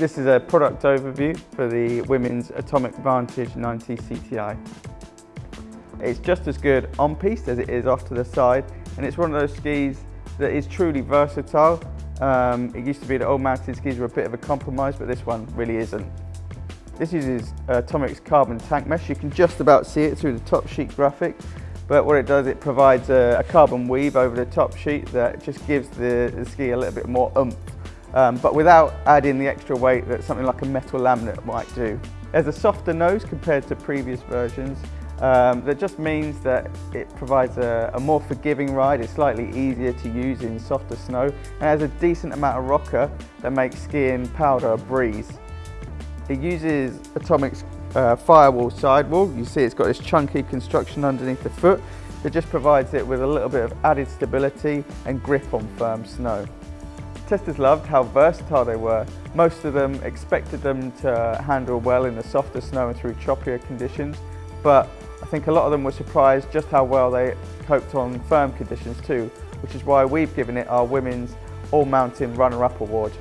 This is a product overview for the women's Atomic Vantage 90 CTI. It's just as good on piste as it is off to the side and it's one of those skis that is truly versatile. Um, it used to be that old mountain skis were a bit of a compromise but this one really isn't. This uses Atomic's carbon tank mesh. You can just about see it through the top sheet graphic but what it does, it provides a, a carbon weave over the top sheet that just gives the, the ski a little bit more oomph um, but without adding the extra weight that something like a metal laminate might do. There's a softer nose compared to previous versions. Um, that just means that it provides a, a, more forgiving ride, it's slightly easier to use in softer snow and has a decent amount of rocker that makes skiing powder a breeze. It uses Atomic's uh, firewall sidewall. You see it's got this chunky construction underneath the foot that just provides it with a little bit of added stability and grip on firm snow. Testers loved how versatile they were. Most of them expected them to handle well in the softer snow and through choppier conditions, but I think a lot of them were surprised just how well they coped on firm conditions too, which is why we've given it our Women's All Mountain Runner-Up Award.